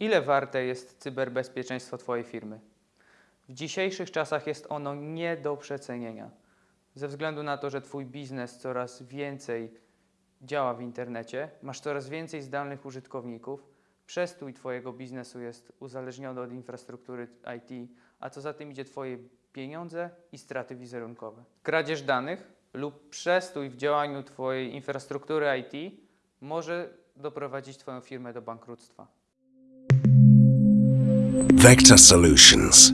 Ile warte jest cyberbezpieczeństwo Twojej firmy? W dzisiejszych czasach jest ono nie do przecenienia. Ze względu na to, że Twój biznes coraz więcej działa w internecie, masz coraz więcej zdalnych użytkowników, przestój Twojego biznesu jest uzależniony od infrastruktury IT, a co za tym idzie Twoje pieniądze i straty wizerunkowe. Kradzież danych lub przestój w działaniu Twojej infrastruktury IT może doprowadzić Twoją firmę do bankructwa. Vector Solutions.